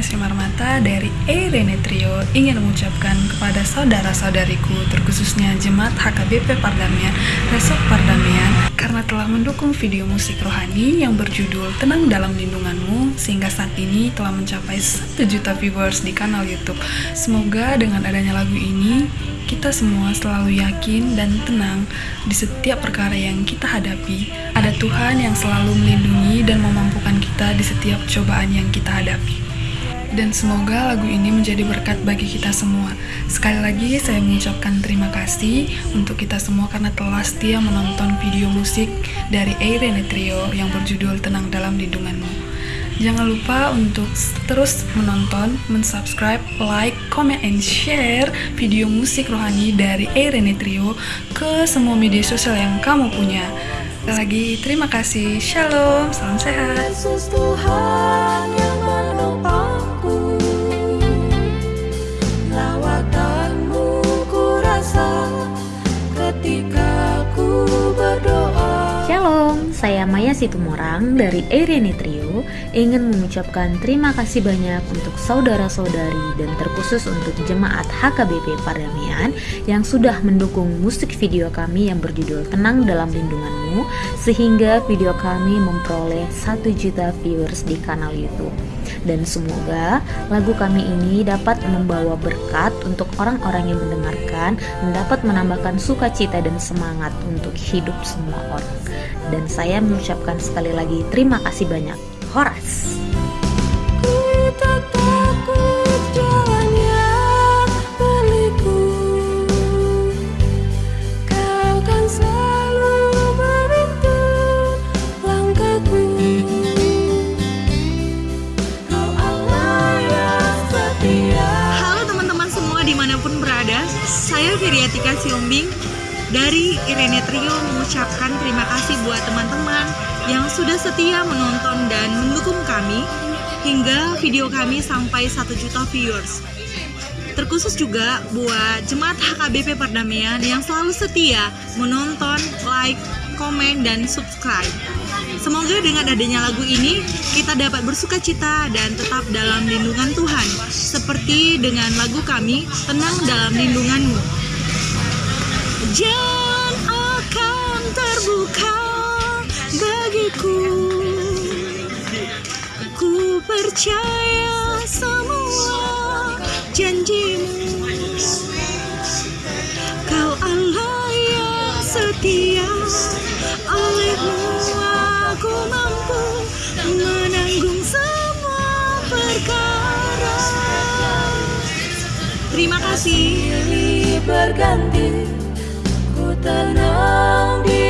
Sinar Mata dari Eirene Trio ingin mengucapkan kepada saudara-saudariku terkhususnya Jemaat HKBP Pardamian, Resort Pardamian karena telah mendukung video musik rohani yang berjudul Tenang Dalam Lindunganmu sehingga saat ini telah mencapai 1 juta viewers di kanal YouTube. Semoga dengan adanya lagu ini kita semua selalu yakin dan tenang di setiap perkara yang kita hadapi. Ada Tuhan yang selalu melindungi dan memampukan kita di setiap cobaan yang kita hadapi dan semoga lagu ini menjadi berkat bagi kita semua. Sekali lagi saya mengucapkan terima kasih untuk kita semua karena telah setia menonton video musik dari Eirene Trio yang berjudul Tenang Dalam Lindunganmu. Jangan lupa untuk terus menonton, mensubscribe, like, comment, and share video musik rohani dari Eirene Trio ke semua media sosial yang kamu punya. Lagi, terima kasih. Shalom, salam sehat. Yesus Tuhan saya Maya Situmorang dari Eirene Trio ingin mengucapkan terima kasih banyak untuk saudara-saudari dan terkhusus untuk jemaat HKBP Pardamian yang sudah mendukung musik video kami yang berjudul Tenang Dalam Lindunganmu sehingga video kami memperoleh 1 juta viewers di kanal YouTube. Dan semoga lagu kami ini dapat membawa berkat untuk orang-orang yang mendengarkan dapat menambahkan sukacita dan semangat untuk hidup semua orang. Dan saya mengucapkan sekali lagi terima kasih banyak. Horas. Halo teman-teman semua di mana pun berada Saya Viriatika Siombing dari Irene Trio mengucapkan terima kasih buat teman-teman yang sudah setia menonton dan mendukung kami hingga video kami sampai 1 juta viewers. Terkhusus juga buat jemaat HKBP Perdamaian yang selalu setia menonton, like, komen, dan subscribe. Semoga dengan adanya lagu ini kita dapat bersuka cita dan tetap dalam lindungan Tuhan seperti dengan lagu kami Tenang dalam lindunganmu. Jalan akan terbuka bagiku. Ku percaya semua janjimu. Kau Allah yang setia. Olehmu aku mampu menanggung semua perkara. Terima kasih. Silih berganti The di